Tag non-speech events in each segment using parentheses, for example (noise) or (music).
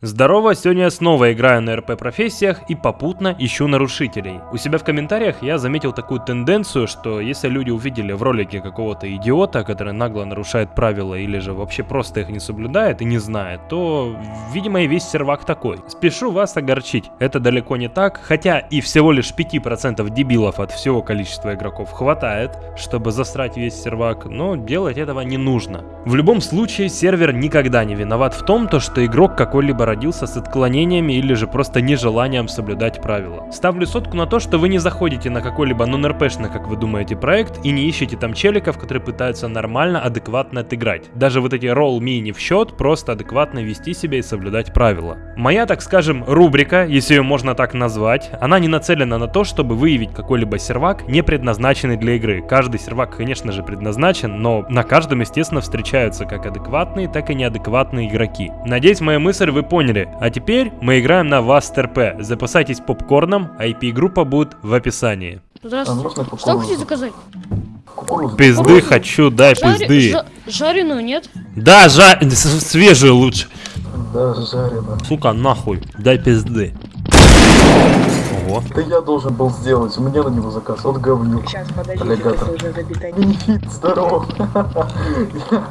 Здорово, сегодня я снова играю на РП профессиях и попутно ищу нарушителей. У себя в комментариях я заметил такую тенденцию, что если люди увидели в ролике какого-то идиота, который нагло нарушает правила или же вообще просто их не соблюдает и не знает, то, видимо, и весь сервак такой. Спешу вас огорчить, это далеко не так, хотя и всего лишь 5% дебилов от всего количества игроков хватает, чтобы засрать весь сервак, но делать этого не нужно. В любом случае, сервер никогда не виноват в том, то, что игрок какой-либо родился с отклонениями или же просто нежеланием соблюдать правила. Ставлю сотку на то, что вы не заходите на какой-либо нон-РПшный, как вы думаете, проект и не ищете там челиков, которые пытаются нормально, адекватно отыграть. Даже вот эти roll me не в счет, просто адекватно вести себя и соблюдать правила. Моя, так скажем, рубрика, если ее можно так назвать, она не нацелена на то, чтобы выявить какой-либо сервак, не предназначенный для игры. Каждый сервак, конечно же, предназначен, но на каждом, естественно, встречаются как адекватные, так и неадекватные игроки. Надеюсь, мою мысль вы поняли. А теперь мы играем на Вастерп. Запасайтесь попкорном, IP-группа будет в описании. А Здравствуйте. можно Что хотите заказать? Кукурузу. Пизды Кукурузу? хочу, дай Жари- пизды. жа- жареную, нет? Да, жа... с- свежую лучше. Да, жарено. Сука, нахуй, дай пизды. Ого. Это я должен был сделать, у меня на него заказ, вот говнюк. Сейчас, подождите, Аллигатор. это уже забито. Бенефит, здорово. (laughs)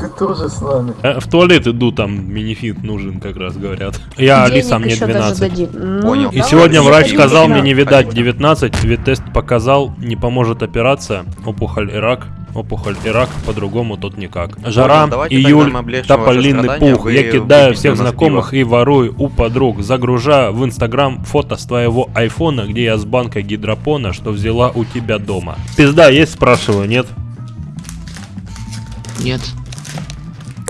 Ты тоже с нами. Э, В туалет иду, там минифит нужен, как раз говорят. Я Алиса, мне 12. Понял. И сегодня врач сказал мне не видать 19, ведь тест показал, не поможет операция, опухоль и рак. Опухоль и рак, по-другому тут никак. Жара, тогда июль, страдания, пух. вы Я кидаю всех знакомых и ворую у подруг. Загружаю в инстаграм фото с твоего айфона, где я с банкой гидропона, что взяла у тебя дома. Пизда есть, спрашиваю, нет? Нет.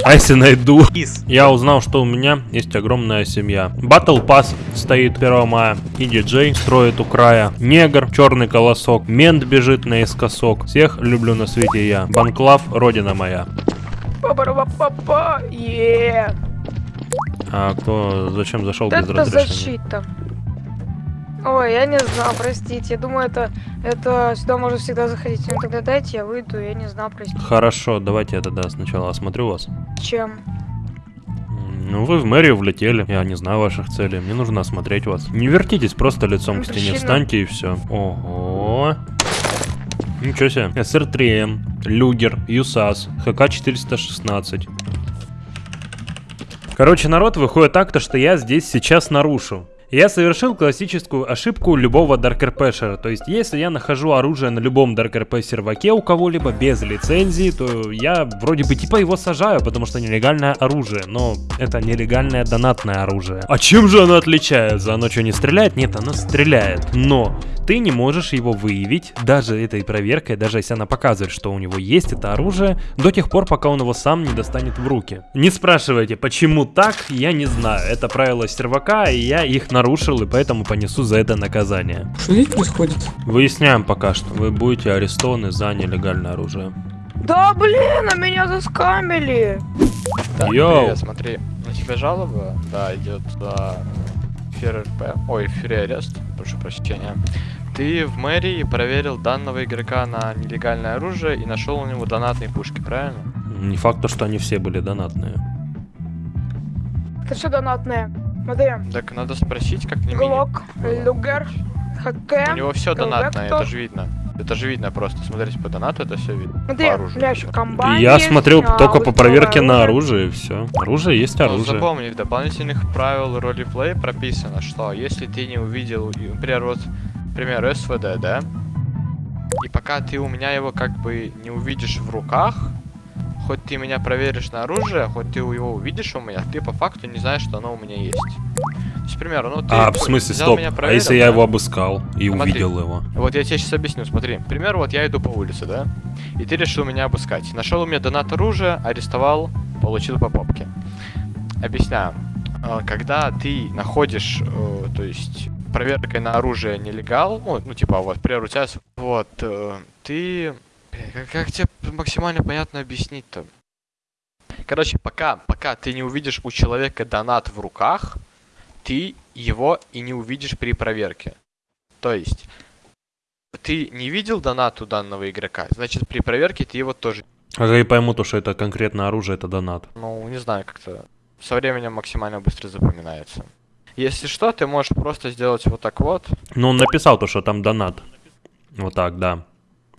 А если найду? Кис. Я узнал, что у меня есть огромная семья. Battle Pass стоит 1 мая. И диджей строит у края. Негр, черный колосок. Мент бежит наискосок. Всех люблю на свете я. Банклав, родина моя. Па-ба-ба-ба-ба, е А кто зачем зашел без Это разрешения? защита. Ой, я не знал, простите. Я думаю, это, это сюда можно всегда заходить. Ну тогда дайте, я выйду, я не знал, простите. Хорошо, давайте я тогда сначала осмотрю вас. Чем? Ну, вы в мэрию влетели. Я не знаю ваших целей. Мне нужно осмотреть вас. Не вертитесь, просто лицом к стене Мужчина. встаньте и все. Ого. Ничего себе. СР-3М, Люгер, ЮСАС, ХК-416. Короче, народ, выходит так-то, что я здесь сейчас нарушу. Я совершил классическую ошибку любого даркерпешера, то есть если я нахожу оружие на любом даркерп серваке у кого-либо без лицензии, то я вроде бы типа его сажаю, потому что нелегальное оружие, но это нелегальное донатное оружие. А чем же оно отличается? Оно что, не стреляет? Нет, оно стреляет, но ты не можешь его выявить, даже этой проверкой, даже если она показывает, что у него есть это оружие, до тех пор, пока он его сам не достанет в руки. Не спрашивайте, почему так, я не знаю. Это правила сервака, и я их нарушил, и поэтому понесу за это наказание. Что здесь происходит? Выясняем пока что. Вы будете арестованы за нелегальное оружие. Да блин, а меня заскамили! Так, Йоу. привет, смотри, на тебя жалоба, да, идет за эфир РП, ой, эфир арест, прошу прощения. Ты в мэрии проверил данного игрока на нелегальное оружие и нашел у него донатные пушки, правильно? Не факт, то, что они все были донатные. Это что донатное? Смотри, Так надо спросить, как не. Глок, Люгер, ХК. У него все донатное, это же видно. Это же видно просто, смотрите, по донату это все видно. Смотри, по оружию. еще комбайн я есть, смотрел а, только по проверке на оружие. оружие, и все. Оружие есть Но оружие. Ну, запомни, в дополнительных правил ролеплей прописано, что если ты не увидел, например, вот, например, СВД, да, и пока ты у меня его как бы не увидишь в руках, хоть ты меня проверишь на оружие, хоть ты его увидишь у меня, ты по факту не знаешь, что оно у меня есть. То есть, к примеру, ну ты А, в смысле, стоп. меня, А проверил, если я да? его обыскал и Смотри. увидел его? Вот я тебе сейчас объясню, смотри. К примеру, вот я иду по улице, да? И ты решил меня обыскать. Нашел у меня донат оружия, арестовал, получил по попке. Объясняю. А, Когда ты находишь, э, то есть, проверкой на оружие нелегал, ну, ну, типа, вот, например, у тебя, вот, э, ты... Как, как тебе максимально понятно объяснить-то? Короче, пока, пока ты не увидишь у человека донат в руках, ты его и не увидишь при проверке. То есть, ты не видел донат у данного игрока, значит при проверке ты его тоже, А я пойму то, что это конкретно оружие, это донат. ну не знаю как-то. со временем максимально быстро запоминается. Если что, ты можешь просто сделать вот так вот. Ну, он написал то, что там донат. Вот так, да.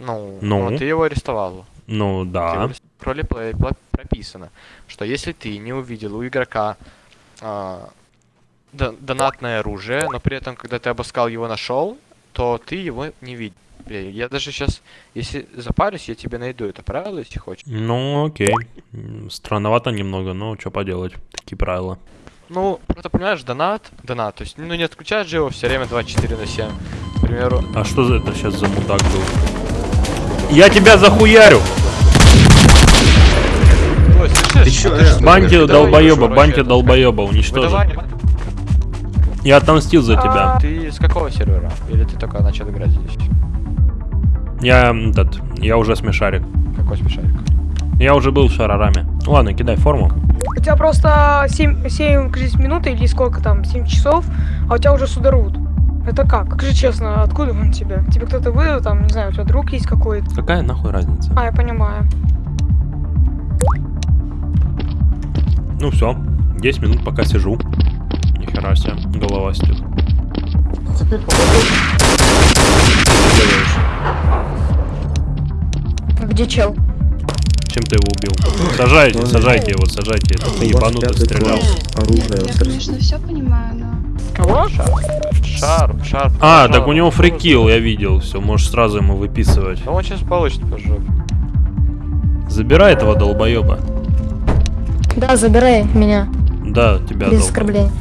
Ну, Ну? ну, ты его арестовал. Ну, Ты да. ролеплее пла- прописано, что если ты не увидел у игрока до- донатное оружие, но при этом, когда ты обыскал его нашел, то ты его не видел. Я даже сейчас, если запарюсь, я тебе найду это правило, если хочешь. Ну, окей. Странновато немного, но что поделать. Такие правила. Ну, просто понимаешь, донат, донат, то есть, ну не отключаешь же его все время 24 на 7. К примеру, А что за это сейчас за мудак был? Я тебя захуярю! Слышишь? чё, А выдавай долбоеба, короче, долбоеба, уничтожи. Я отомстил за тебя. Ты с какого сервера? Или ты только начал играть здесь? Я этот, я уже смешарик. Какой смешарик? Я уже был в шарараме. Ладно, кидай форму. У тебя просто 7, 7 кажется, минут или сколько там, 7 часов, а у тебя уже сюда рвут. Это как? Скажи честно, откуда он тебе? Тебе кто-то выдал, там, не знаю, у тебя друг есть какой-то? Какая нахуй разница? А, я понимаю. Ну все, 10 минут пока сижу. Нихера себе, голова. Теперь делаешь? Где чел? Чем ты его убил? Сажайте, сажайте его, сажайте. Этот ебанутый стрелял. Оружие. Я, конечно, все понимаю, но... Кого? Шар. Шар, шар. А, шар. так у него фрикил, я видел. Все, можешь сразу ему выписывать. Да он сейчас получит по жопе. Забирай этого долбоеба. Да, забирай меня. Да, тебя без долбоеб. оскорблений.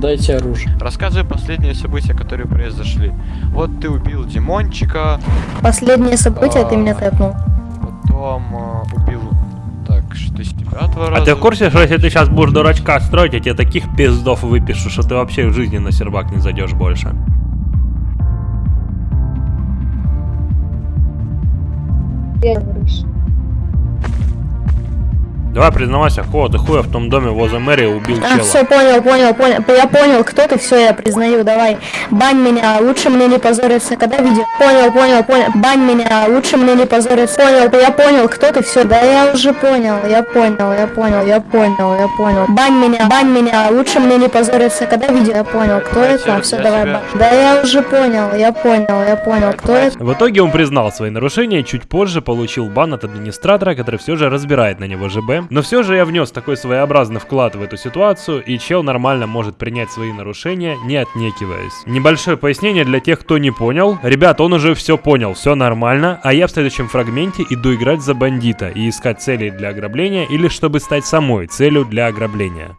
Дайте оружие. Рассказывай последние события, которые произошли. Вот ты убил Димончика, Последнее событие, ты А. меня тэпнул. потом э, убил... Так, что из тебя два раза. А ты в курсе, что если ты сейчас будешь дурачка строить, я тебе таких пиздов выпишу, что ты вообще в жизни на сервак не зайдешь больше? Давай признавайся, кого ты хуя в том доме возле мэрии убил А, чела? все, понял, понял, понял. Я понял, кто ты, все, я признаю, давай. Бань меня, лучше мне не позориться, когда видео. Понял, понял, понял. Бань меня, лучше мне не позориться. Понял, я понял, кто ты, все, да я уже понял, я понял, я понял, я понял, я понял. Бань меня, бань меня, лучше мне не позориться, когда видео. Я понял, кто Я это, тебя- все, давай, бань. Да я уже понял, я понял, я понял, кто это. В итоге он признал свои нарушения и чуть позже получил бан от администратора, который все же разбирает на него ЖБ. Но все же я внес такой своеобразный вклад в эту ситуацию, и чел нормально может принять свои нарушения, не отнекиваясь. Небольшое пояснение для тех, кто не понял. Ребят, он уже все понял, все нормально, а я в следующем фрагменте иду играть за бандита и искать цели для ограбления или чтобы стать самой целью для ограбления.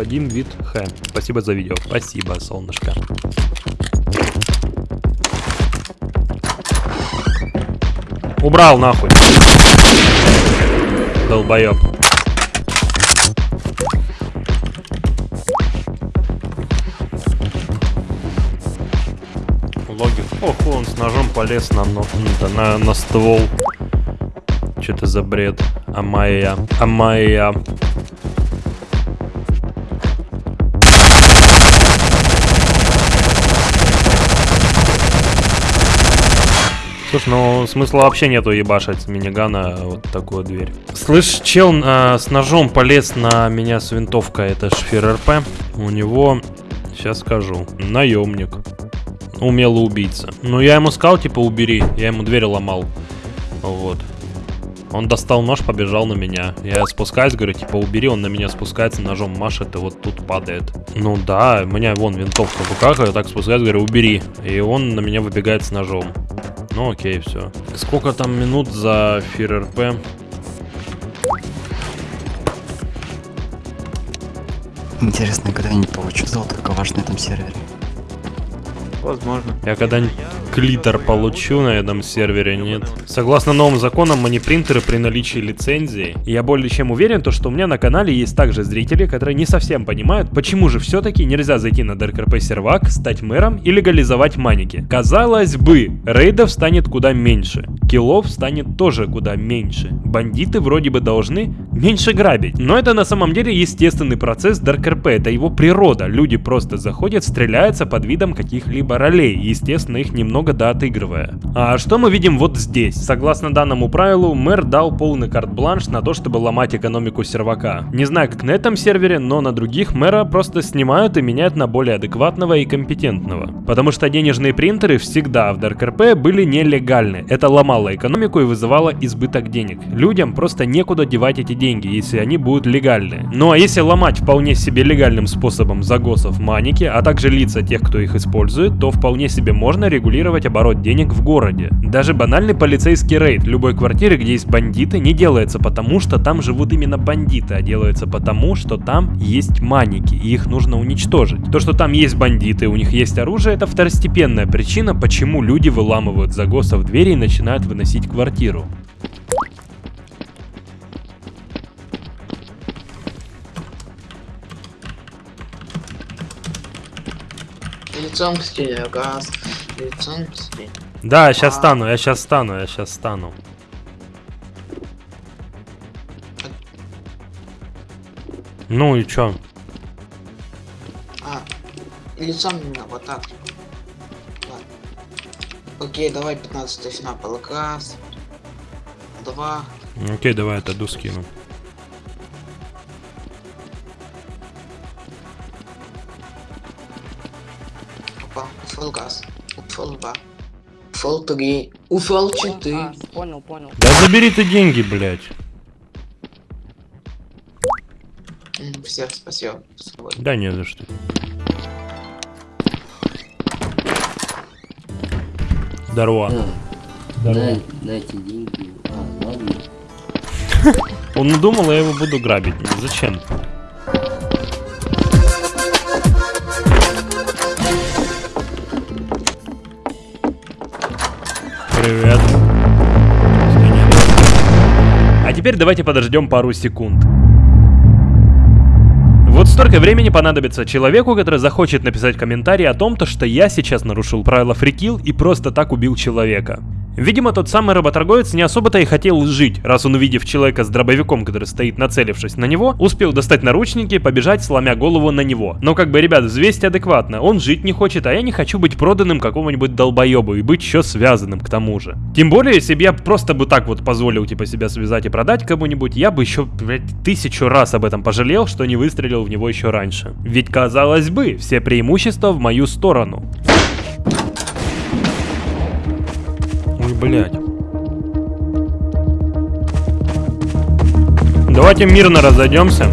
Вадим Вит Х. Спасибо за видео. Спасибо, солнышко. Убрал нахуй. Долбоеб. Логик. Ох, он с ножом полез на, но... на, на ствол. Что это за бред? Амайя. Амайя. Слушай, ну смысла вообще нету ебашить с минигана вот такую дверь. Слышь, чел а, с ножом полез на меня с винтовкой, это шфир РП. У него, сейчас скажу, наемник. Умелый убийца. Ну я ему сказал, типа, убери. Я ему дверь ломал. Вот. Он достал нож, побежал на меня. Я спускаюсь, говорю, типа, убери, он на меня спускается, ножом машет и вот тут падает. Ну да, у меня вон винтовка в руках, я так спускаюсь, говорю, убери. И он на меня выбегает с ножом. Ну окей, все. Сколько там минут за фир РП? Интересно, я когда-нибудь получу золото, как ваш на этом сервере. Возможно. Я когда клитор получу на этом сервере, нет. Согласно новым законам, money принтеры при наличии лицензии. Я более чем уверен, то, что у меня на канале есть также зрители, которые не совсем понимают, почему же все-таки нельзя зайти на DarkRP сервак, стать мэром и легализовать маники. Казалось бы, рейдов станет куда меньше, киллов станет тоже куда меньше. Бандиты вроде бы должны меньше грабить. Но это на самом деле естественный процесс DarkRP, это его природа. Люди просто заходят, стреляются под видом каких-либо ролей, естественно их немного доотыгрывая. А что мы видим вот здесь? Согласно данному правилу, мэр дал полный карт-бланш на то, чтобы ломать экономику сервака. Не знаю как на этом сервере, но на других мэра просто снимают и меняют на более адекватного и компетентного. Потому что денежные принтеры всегда в ДРКП были нелегальны. Это ломало экономику и вызывало избыток денег. Людям просто некуда девать эти деньги, если они будут легальны. Ну а если ломать вполне себе легальным способом загосов маники, а также лица тех, кто их использует, то вполне себе можно регулировать оборот денег в городе. Даже банальный полицейский рейд любой квартиры, где есть бандиты, не делается потому, что там живут именно бандиты, а делается потому, что там есть маники, и их нужно уничтожить. То, что там есть бандиты, у них есть оружие, это второстепенная причина, почему люди выламывают загосов двери и начинают выносить квартиру. Лицом к стене, газ. К стене. Да, я сейчас А. стану, я сейчас стану, я сейчас стану. Ну и чё? А, лицом именно вот так. Ладно. Окей, давай 15 снапа. Раз. Два. Окей, давай отойду скину. Опа. Фул газ. Фул два. Фул три. Уфол четыре. Понял, понял. Да забери ты деньги, блядь. М, Всех спасибо. Да не за что. Здорово. Дай, дайте деньги. А, ладно. Он надумал, я его буду грабить. Зачем? Теперь давайте подождем пару секунд. Вот столько времени понадобится человеку, который захочет написать комментарий о том, то, что я сейчас нарушил правила фрикил и просто так убил человека. Видимо, тот самый работорговец не особо-то и хотел жить, раз он, увидев человека с дробовиком, который стоит нацелившись на него, успел достать наручники и побежать, сломя голову на него. Но как бы, ребят, взвесьте адекватно, он жить не хочет, а я не хочу быть проданным какому-нибудь долбоебу и быть еще связанным к тому же. Тем более, если бы я просто бы так вот позволил, типа, себя связать и продать кому-нибудь, я бы еще, блядь, тысячу раз об этом пожалел, что не выстрелил в него еще раньше. Ведь, казалось бы, все преимущества в мою сторону. Блядь. Давайте мирно разойдемся.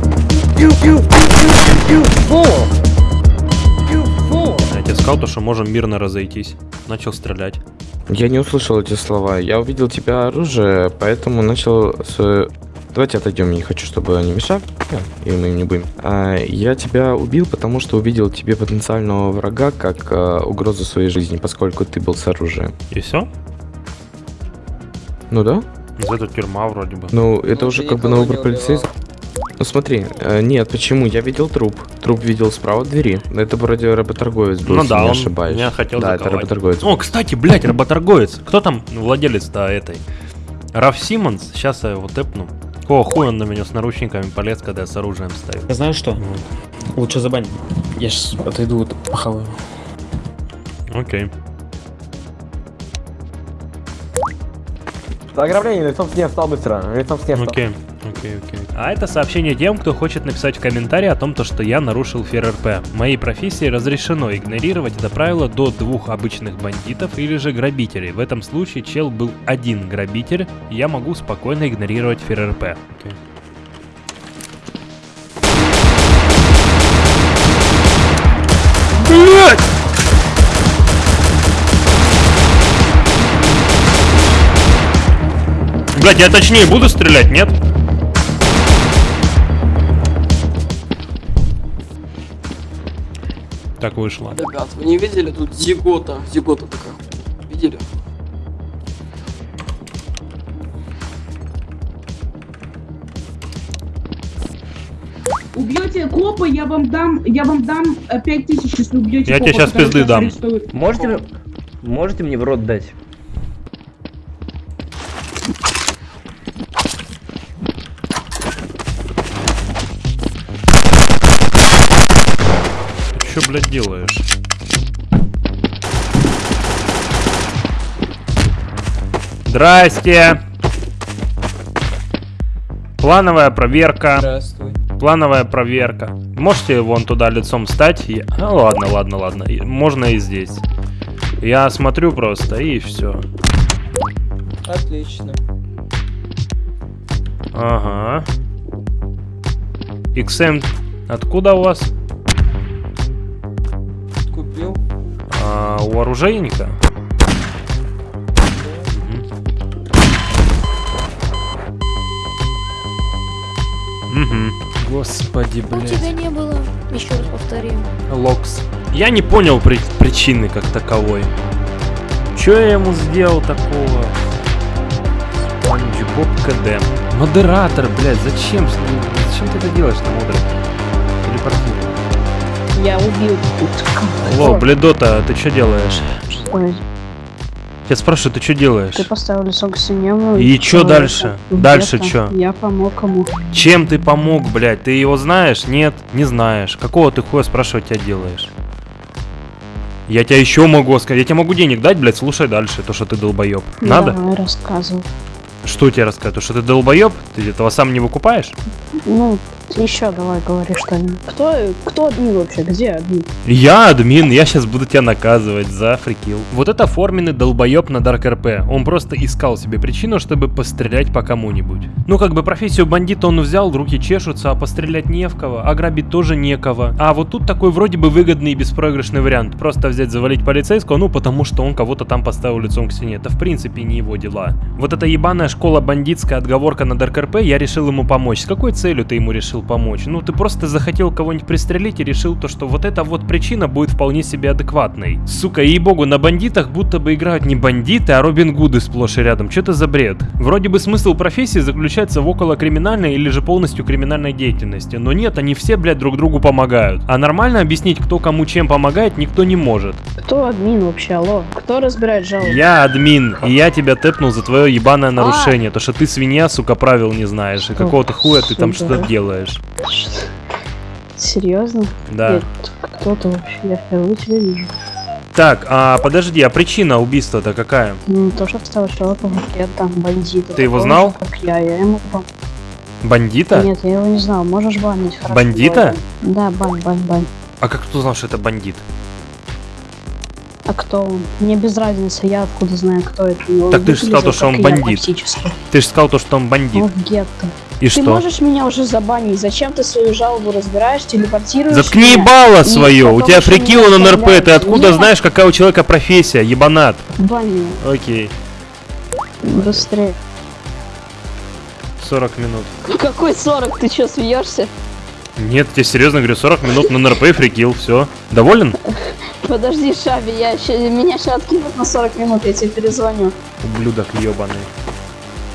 Я тебе сказал, то, что можем мирно разойтись. Начал стрелять. Я не услышал эти слова. Я увидел тебя оружие, поэтому начал с... Давайте отойдем, я не хочу, чтобы они мешали, и мы не будем. А, я тебя убил, потому что увидел тебе потенциального врага как а, угрозу своей жизни, поскольку ты был с оружием. И все? Ну да? Это тюрьма вроде бы. Ну, это Ну, уже как бы на выбор полицейского. Ну смотри, э, нет, почему? Я видел труп. Труп видел справа от двери. Это вроде работорговец был, Ну если да, не он ошибаюсь. меня хотел Да, это заковать. работорговец. О, кстати, блядь, работорговец. Кто там владелец-то этой? Раф Симмонс. Сейчас я его тэпну. О, хуй он на меня с наручниками полез, когда я с оружием стою. Я знаю что? Ну, Лучше забань. Я сейчас отойду, вот, похаваю. Окей. Ограбление, лицом снег встал быстро. Лицом снег встал. Окей, окей, окей. А это сообщение тем, кто хочет написать в комментарии о том, то, что я нарушил ФРРП. В моей профессии разрешено игнорировать это правило до двух обычных бандитов или же грабителей. В этом случае чел был один грабитель, я могу спокойно игнорировать ФРРП. Окей. Блять, я точнее буду стрелять, нет? Так вышло. Ребят, вы не видели тут зигота? Зигота такая. видели? Убьете копа, я вам дам, я вам дам э, пять тысяч, если убьете Я копа, тебе который пизды дам. Можете, можете мне в рот дать? Блядь, делаешь? Здрасте! Плановая проверка. Здравствуй. Плановая проверка. Можете вон туда лицом стать? Я- А, ладно, ладно, ладно. Можно и здесь. Я смотрю просто и все. Отлично. Ага. XM, откуда у вас? Купил. А, у оружейника? Угу. Господи, У блядь. тебя не было. Еще раз повтори. Локс. Я не понял при- причины как таковой. Че я ему сделал такого? Спанч Боб КД. Модератор, блядь, зачем? Зачем ты это делаешь на модере? Телепортируй. Я убил. Алло, Бледота, ты что делаешь? Что? Я спрашиваю, ты что делаешь? Ты поставил лицо к стене. И чё дальше? Дальше чё? Я помог ему. Чем ты помог, блядь? Ты его знаешь? Нет, не знаешь. Какого ты хуя спрашивать тебя делаешь? Я тебя еще могу сказать. Я тебе могу денег дать, блядь, слушай дальше, то, что ты долбоеб. Надо? Давай рассказывай. Что тебе рассказать? То, что ты долбоеб? Ты этого сам не выкупаешь? Ну, еще давай говори что-нибудь. Кто, кто админ вообще? Где админ? Я админ, я сейчас буду тебя наказывать за фрикил. Вот это форменный долбоеб на Дарк РП. Он просто искал себе причину, чтобы пострелять по кому-нибудь. Ну, как бы профессию бандита он взял, руки чешутся, а пострелять не в кого, а грабить тоже некого. А вот тут такой вроде бы выгодный и беспроигрышный вариант. Просто взять, завалить полицейского, ну, потому что он кого-то там поставил лицом к стене. Это в принципе не его дела. Вот эта ебаная школа бандитская отговорка на Дарк РП, я решил ему помочь. С какой целью ты ему решил помочь? Ну, ты просто захотел кого-нибудь пристрелить и решил то, что вот эта вот причина будет вполне себе адекватной. Сука, ей-богу, на бандитах будто бы играют не бандиты, а Робин Гуды сплошь и рядом. Что это за бред? Вроде бы смысл профессии заключается в около криминальной или же полностью криминальной деятельности. Но нет, они все, блядь, друг другу помогают. А нормально объяснить, кто кому чем помогает, никто не может. Кто админ вообще? Алло? Кто разбирает жалобы? Я админ, и я тебя тэпнул за твое ебаное нарушение. То, что ты свинья, сука, правил не знаешь. И какого-то хуя ты там что-то делаешь. Серьезно? Да. Нет, Кто ты вообще? Я впервые тебя вижу. Так, а подожди, а причина убийства-то какая? Ну, то, что встал человека в там бандита. Ты его знал? Как я, я ему Бандита? Нет, я его не знал. Можешь банить. хорошо, Бандита? давай. Да, бань, бань, бань. А как ты узнал, что это бандит? А кто он? Мне без разницы, я откуда знаю, кто это. Он Так ты же сказал, то, что он я бандит. Ты же сказал то, что он бандит. Он в гетто. И ты что? можешь меня уже забанить? Зачем ты свою жалобу разбираешь, телепортируешь? Заткни меня? ебало свое, у тебя еще прикил меня на НРП, ты откуда Нет, знаешь, какая у человека профессия, ебанат? Меня. Окей, Быстрее. 40 минут. Какой 40? Ты что, смеешься? Нет, тебе серьезно говорю, 40 минут на НРП и фрикил, все. Доволен? (laughs) Подожди, Шаби, я ща- меня сейчас откинут на 40 минут, я тебе перезвоню. Ублюдок ебаный.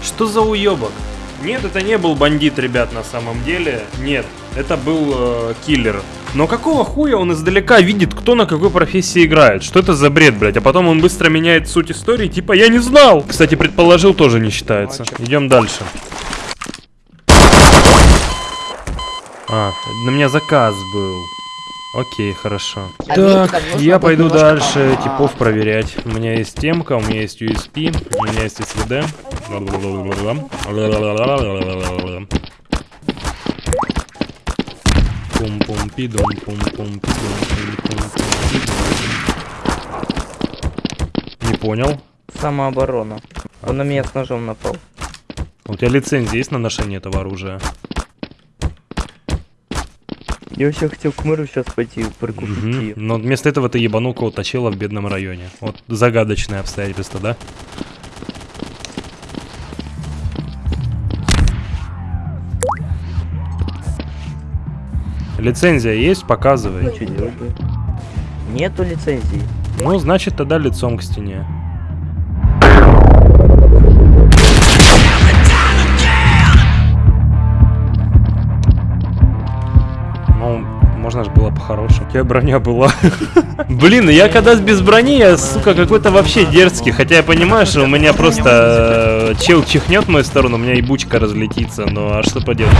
Что за уебок? Нет, это не был бандит, ребят, на самом деле. Нет, это был э, киллер. Но какого хуя он издалека видит, кто на какой профессии играет? Что это за бред, блядь? А потом он быстро меняет суть истории, типа я не знал. Кстати, предположил тоже не считается. Идем дальше. А, на меня заказ был. Окей, хорошо. А Так, я пойду немножко дальше пом- типов проверять. У меня есть темка, у меня есть USP, у меня есть SVD. пум пум пидум пум пум пидум пум пум Не понял. Самооборона. Он на меня с ножом напал. У тебя лицензия есть на ношение этого оружия? Я вообще хотел к мэру сейчас пойти прикупить. Мгм. ее. Но вместо этого ты ебанул кого-то чела в бедном районе. Вот загадочное обстоятельство, да? Лицензия есть? Показывай. Что делать? Нету лицензии. Ну, значит, тогда лицом к стене. можно же было по-хорошему. У тебя броня была. (laughs) Блин, я когда без брони, я, сука, какой-то вообще дерзкий. Хотя я понимаю, что у меня просто э, чел чихнет в мою сторону, у меня и бучка разлетится. Ну а что поделать?